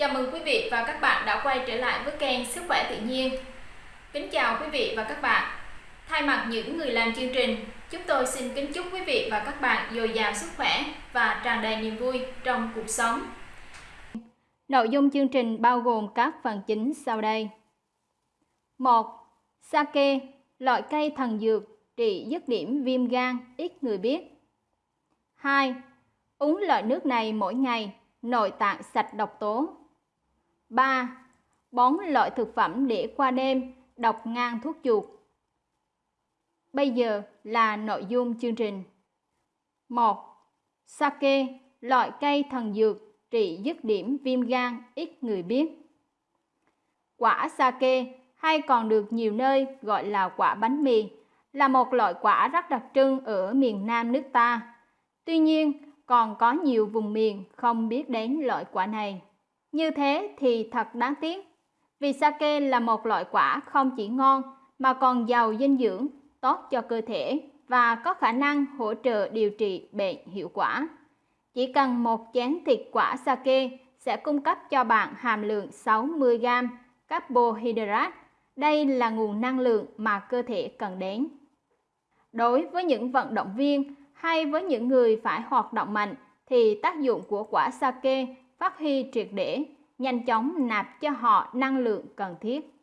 Chào mừng quý vị và các bạn đã quay trở lại với kênh Sức khỏe tự nhiên. Kính chào quý vị và các bạn. Thay mặt những người làm chương trình, chúng tôi xin kính chúc quý vị và các bạn dồi dào sức khỏe và tràn đầy niềm vui trong cuộc sống. Nội dung chương trình bao gồm các phần chính sau đây. 1. Sake, loại cây thần dược trị dứt điểm viêm gan ít người biết. 2. Uống loại nước này mỗi ngày, nội tạng sạch độc tố. 3. Bón loại thực phẩm để qua đêm, đọc ngang thuốc chuột. Bây giờ là nội dung chương trình. 1. Sake, loại cây thần dược trị dứt điểm viêm gan ít người biết. Quả sake hay còn được nhiều nơi gọi là quả bánh mì là một loại quả rất đặc trưng ở miền Nam nước ta. Tuy nhiên, còn có nhiều vùng miền không biết đến loại quả này. Như thế thì thật đáng tiếc, vì sake là một loại quả không chỉ ngon mà còn giàu dinh dưỡng, tốt cho cơ thể và có khả năng hỗ trợ điều trị bệnh hiệu quả. Chỉ cần một chén thịt quả sake sẽ cung cấp cho bạn hàm lượng 60g carbohydrate. Đây là nguồn năng lượng mà cơ thể cần đến. Đối với những vận động viên hay với những người phải hoạt động mạnh thì tác dụng của quả sake phát huy triệt để, nhanh chóng nạp cho họ năng lượng cần thiết.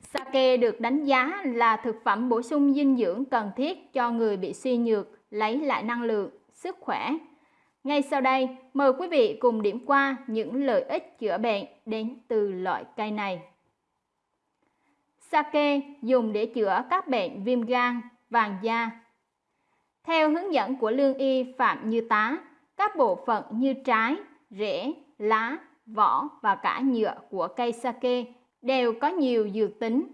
Sake được đánh giá là thực phẩm bổ sung dinh dưỡng cần thiết cho người bị suy nhược lấy lại năng lượng, sức khỏe. Ngay sau đây, mời quý vị cùng điểm qua những lợi ích chữa bệnh đến từ loại cây này. Sake dùng để chữa các bệnh viêm gan, vàng da. Theo hướng dẫn của lương y Phạm Như Tá, các bộ phận như trái, rễ, lá, vỏ và cả nhựa của cây sake đều có nhiều dược tính,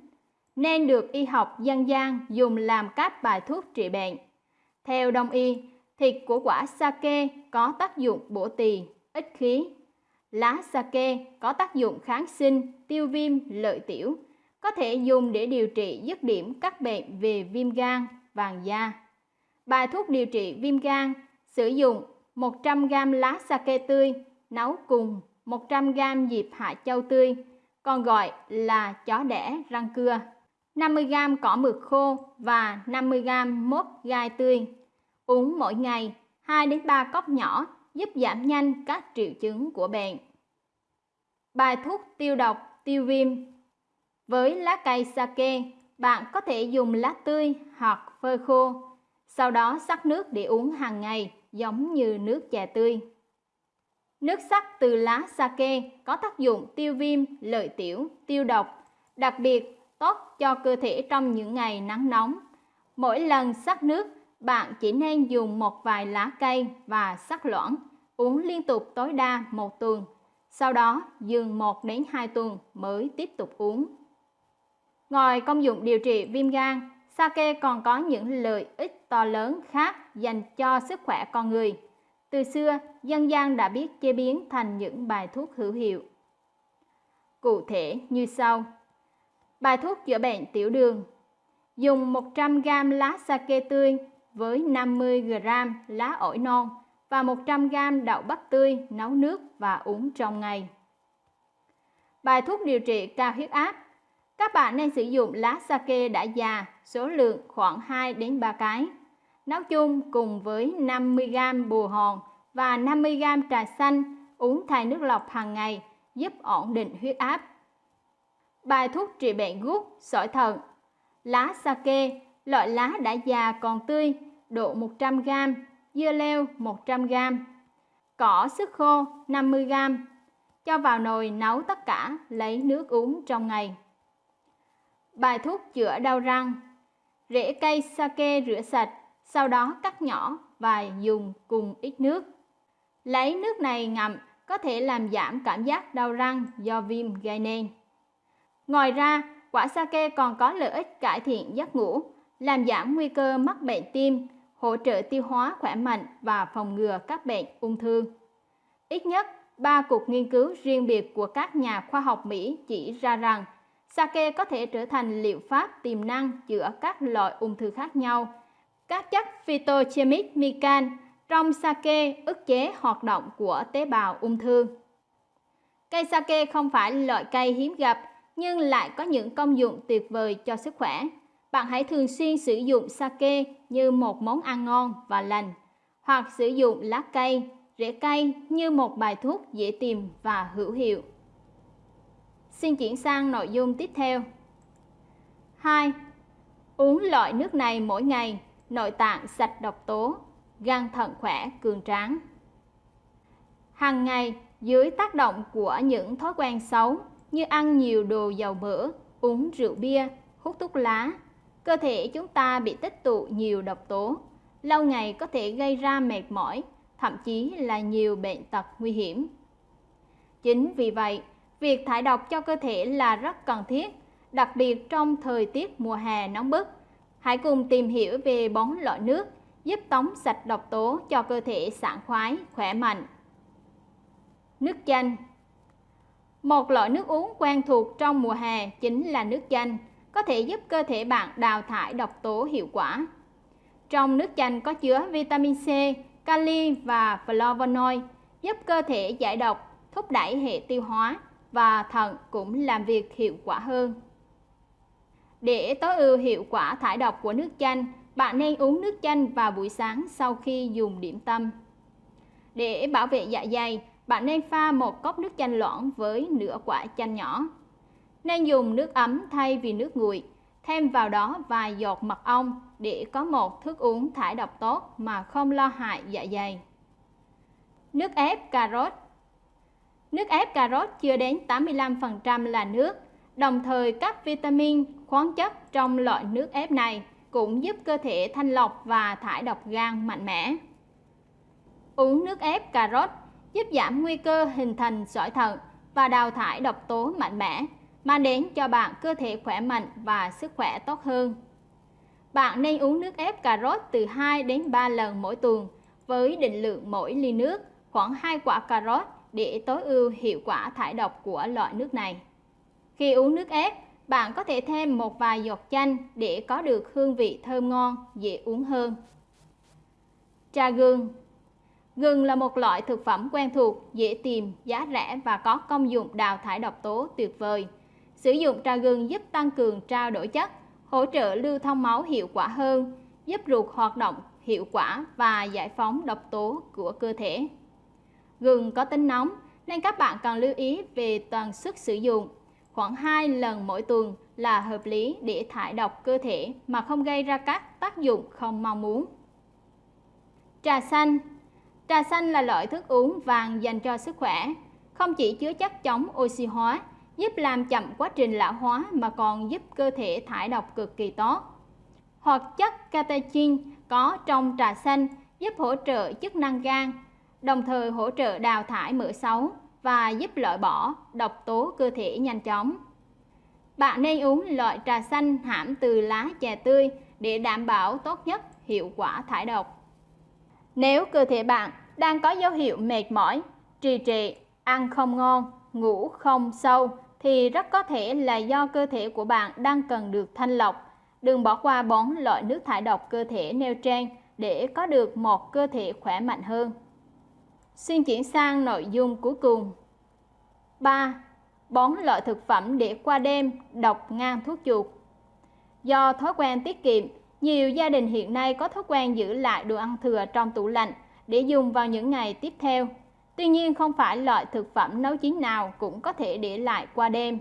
nên được y học dân gian dùng làm các bài thuốc trị bệnh. Theo đông y, thịt của quả sake có tác dụng bổ tỳ, ích khí. Lá sake có tác dụng kháng sinh, tiêu viêm, lợi tiểu, có thể dùng để điều trị dứt điểm các bệnh về viêm gan, vàng da. Bài thuốc điều trị viêm gan sử dụng 100g lá sake tươi nấu cùng 100g diệp hạ châu tươi, còn gọi là chó đẻ răng cưa, 50g cỏ mực khô và 50g mốt gai tươi. Uống mỗi ngày 2 đến 3 cốc nhỏ giúp giảm nhanh các triệu chứng của bệnh. Bài thuốc tiêu độc, tiêu viêm Với lá cây sake, bạn có thể dùng lá tươi hoặc phơi khô, sau đó sắc nước để uống hàng ngày giống như nước chè tươi. Nước sắc từ lá sake có tác dụng tiêu viêm, lợi tiểu, tiêu độc, đặc biệt tốt cho cơ thể trong những ngày nắng nóng. Mỗi lần sắc nước, bạn chỉ nên dùng một vài lá cây và sắc loãng, uống liên tục tối đa một tuần. Sau đó dừng 1 đến 2 tuần mới tiếp tục uống. Ngoài công dụng điều trị viêm gan, sake còn có những lợi ích to lớn khác dành cho sức khỏe con người. Từ xưa, dân gian đã biết chế biến thành những bài thuốc hữu hiệu. Cụ thể như sau. Bài thuốc chữa bệnh tiểu đường. Dùng 100g lá sake tươi với 50g lá ổi non và 100g đậu bắp tươi nấu nước và uống trong ngày. Bài thuốc điều trị cao huyết áp. Các bạn nên sử dụng lá sake đã già, số lượng khoảng 2 đến 3 cái nấu chung cùng với 50g bùa hòn và 50g trà xanh uống thay nước lọc hàng ngày giúp ổn định huyết áp. Bài thuốc trị bệnh gút, sỏi thận Lá sake, loại lá đã già còn tươi, độ 100g, dưa leo 100g, cỏ sức khô 50g. Cho vào nồi nấu tất cả, lấy nước uống trong ngày. Bài thuốc chữa đau răng Rễ cây sake rửa sạch, sau đó cắt nhỏ và dùng cùng ít nước. Lấy nước này ngậm có thể làm giảm cảm giác đau răng do viêm gây nên. Ngoài ra, quả sake còn có lợi ích cải thiện giấc ngủ, làm giảm nguy cơ mắc bệnh tim, hỗ trợ tiêu hóa khỏe mạnh và phòng ngừa các bệnh ung thư. Ít nhất, ba cuộc nghiên cứu riêng biệt của các nhà khoa học Mỹ chỉ ra rằng sake có thể trở thành liệu pháp tiềm năng chữa các loại ung thư khác nhau các chất phytochemic mican trong sake ức chế hoạt động của tế bào ung thư. Cây sake không phải loại cây hiếm gặp nhưng lại có những công dụng tuyệt vời cho sức khỏe. Bạn hãy thường xuyên sử dụng sake như một món ăn ngon và lành, hoặc sử dụng lá cây, rễ cây như một bài thuốc dễ tìm và hữu hiệu. Xin chuyển sang nội dung tiếp theo. 2. Uống loại nước này mỗi ngày, nội tạng sạch độc tố, gan thận khỏe, cường tráng. Hàng ngày, dưới tác động của những thói quen xấu như ăn nhiều đồ dầu mỡ, uống rượu bia, hút thuốc lá, cơ thể chúng ta bị tích tụ nhiều độc tố, lâu ngày có thể gây ra mệt mỏi, thậm chí là nhiều bệnh tật nguy hiểm. Chính vì vậy, việc thải độc cho cơ thể là rất cần thiết, đặc biệt trong thời tiết mùa hè nóng bức. Hãy cùng tìm hiểu về bón loại nước giúp tống sạch độc tố cho cơ thể sảng khoái, khỏe mạnh. Nước chanh Một loại nước uống quen thuộc trong mùa hè chính là nước chanh, có thể giúp cơ thể bạn đào thải độc tố hiệu quả. Trong nước chanh có chứa vitamin C, kali và flavonoid, giúp cơ thể giải độc, thúc đẩy hệ tiêu hóa và thận cũng làm việc hiệu quả hơn. Để tối ưu hiệu quả thải độc của nước chanh, bạn nên uống nước chanh vào buổi sáng sau khi dùng điểm tâm. Để bảo vệ dạ dày, bạn nên pha một cốc nước chanh loãng với nửa quả chanh nhỏ. Nên dùng nước ấm thay vì nước nguội, thêm vào đó vài giọt mật ong để có một thức uống thải độc tốt mà không lo hại dạ dày. Nước ép cà rốt Nước ép cà rốt chưa đến 85% là nước, đồng thời các vitamin, khoáng chất trong loại nước ép này cũng giúp cơ thể thanh lọc và thải độc gan mạnh mẽ. Uống nước ép cà rốt giúp giảm nguy cơ hình thành sỏi thận và đào thải độc tố mạnh mẽ, mang đến cho bạn cơ thể khỏe mạnh và sức khỏe tốt hơn. Bạn nên uống nước ép cà rốt từ 2 đến 3 lần mỗi tuần với định lượng mỗi ly nước khoảng 2 quả cà rốt để tối ưu hiệu quả thải độc của loại nước này. Khi uống nước ép, bạn có thể thêm một vài giọt chanh để có được hương vị thơm ngon, dễ uống hơn. Trà gừng Gừng là một loại thực phẩm quen thuộc, dễ tìm, giá rẻ và có công dụng đào thải độc tố tuyệt vời. Sử dụng trà gừng giúp tăng cường trao đổi chất, hỗ trợ lưu thông máu hiệu quả hơn, giúp ruột hoạt động hiệu quả và giải phóng độc tố của cơ thể. Gừng có tính nóng nên các bạn cần lưu ý về tần suất sử dụng. Khoảng 2 lần mỗi tuần là hợp lý để thải độc cơ thể mà không gây ra các tác dụng không mong muốn. Trà xanh Trà xanh là loại thức uống vàng dành cho sức khỏe, không chỉ chứa chất chống oxy hóa, giúp làm chậm quá trình lão hóa mà còn giúp cơ thể thải độc cực kỳ tốt. Hoặc chất catechin có trong trà xanh giúp hỗ trợ chức năng gan, đồng thời hỗ trợ đào thải mỡ xấu và giúp loại bỏ độc tố cơ thể nhanh chóng. Bạn nên uống loại trà xanh hãm từ lá chè tươi để đảm bảo tốt nhất hiệu quả thải độc. Nếu cơ thể bạn đang có dấu hiệu mệt mỏi, trì trệ, ăn không ngon, ngủ không sâu thì rất có thể là do cơ thể của bạn đang cần được thanh lọc. Đừng bỏ qua bón loại nước thải độc cơ thể nêu trên để có được một cơ thể khỏe mạnh hơn. Xin chuyển sang nội dung cuối cùng. 3. Bón loại thực phẩm để qua đêm độc ngang thuốc chuột. Do thói quen tiết kiệm, nhiều gia đình hiện nay có thói quen giữ lại đồ ăn thừa trong tủ lạnh để dùng vào những ngày tiếp theo. Tuy nhiên không phải loại thực phẩm nấu chín nào cũng có thể để lại qua đêm.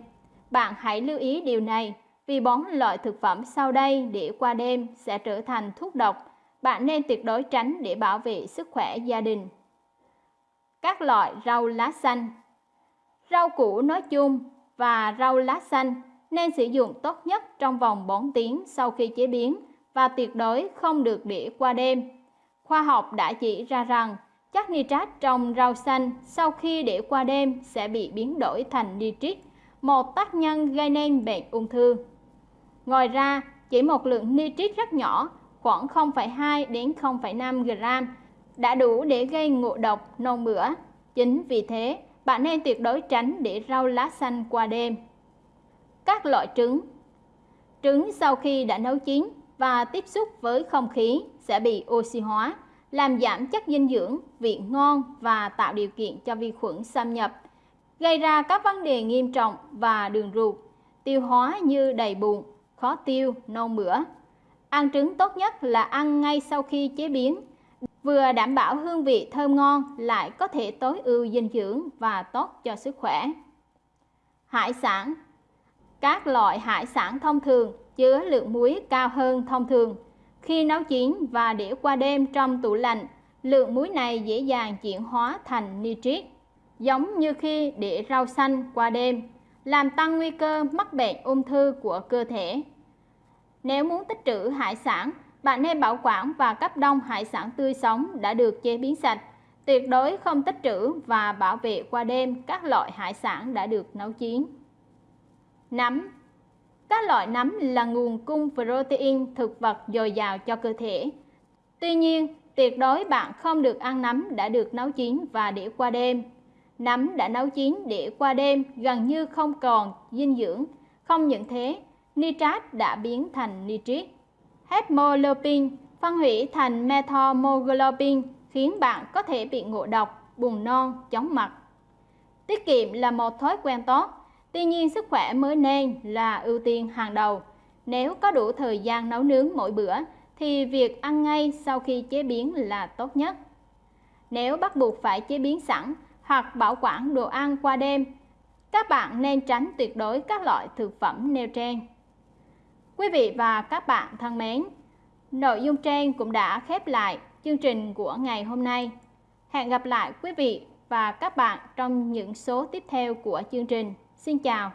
Bạn hãy lưu ý điều này vì bón loại thực phẩm sau đây để qua đêm sẽ trở thành thuốc độc. Bạn nên tuyệt đối tránh để bảo vệ sức khỏe gia đình. Các loại rau lá xanh Rau củ nói chung và rau lá xanh nên sử dụng tốt nhất trong vòng 4 tiếng sau khi chế biến và tuyệt đối không được để qua đêm. Khoa học đã chỉ ra rằng chất nitrat trong rau xanh sau khi để qua đêm sẽ bị biến đổi thành nitrit, một tác nhân gây nên bệnh ung thư. Ngoài ra, chỉ một lượng nitrit rất nhỏ, khoảng 0,2 đến 0,5 gram đã đủ để gây ngộ độc nôn mửa. Chính vì thế, bạn nên tuyệt đối tránh để rau lá xanh qua đêm. Các loại trứng Trứng sau khi đã nấu chín và tiếp xúc với không khí sẽ bị oxy hóa, làm giảm chất dinh dưỡng, vị ngon và tạo điều kiện cho vi khuẩn xâm nhập. gây ra các vấn đề nghiêm trọng và đường ruột, tiêu hóa như đầy bụng, khó tiêu, nôn mửa. Ăn trứng tốt nhất là ăn ngay sau khi chế biến, vừa đảm bảo hương vị thơm ngon lại có thể tối ưu dinh dưỡng và tốt cho sức khỏe. Hải sản Các loại hải sản thông thường chứa lượng muối cao hơn thông thường. Khi nấu chín và để qua đêm trong tủ lạnh, lượng muối này dễ dàng chuyển hóa thành nitrit, giống như khi để rau xanh qua đêm, làm tăng nguy cơ mắc bệnh ung thư của cơ thể. Nếu muốn tích trữ hải sản, bạn nên bảo quản và cấp đông hải sản tươi sống đã được chế biến sạch. Tuyệt đối không tích trữ và bảo vệ qua đêm các loại hải sản đã được nấu chín. Nấm Các loại nấm là nguồn cung protein thực vật dồi dào cho cơ thể. Tuy nhiên, tuyệt đối bạn không được ăn nấm đã được nấu chín và để qua đêm. Nấm đã nấu chín để qua đêm gần như không còn dinh dưỡng. Không những thế, nitrat đã biến thành nitrit. Hemoglobin phân hủy thành methamoglobin khiến bạn có thể bị ngộ độc, buồn non, chóng mặt. Tiết kiệm là một thói quen tốt, tuy nhiên sức khỏe mới nên là ưu tiên hàng đầu. Nếu có đủ thời gian nấu nướng mỗi bữa thì việc ăn ngay sau khi chế biến là tốt nhất. Nếu bắt buộc phải chế biến sẵn hoặc bảo quản đồ ăn qua đêm, các bạn nên tránh tuyệt đối các loại thực phẩm nêu trên. Quý vị và các bạn thân mến, nội dung trên cũng đã khép lại chương trình của ngày hôm nay. Hẹn gặp lại quý vị và các bạn trong những số tiếp theo của chương trình. Xin chào!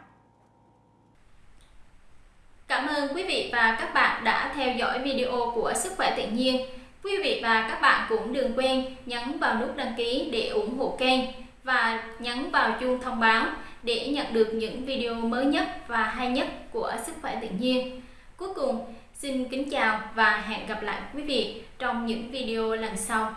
Cảm ơn quý vị và các bạn đã theo dõi video của Sức khỏe tự nhiên. Quý vị và các bạn cũng đừng quên nhấn vào nút đăng ký để ủng hộ kênh và nhấn vào chuông thông báo để nhận được những video mới nhất và hay nhất của Sức khỏe tự nhiên. Cuối cùng, xin kính chào và hẹn gặp lại quý vị trong những video lần sau.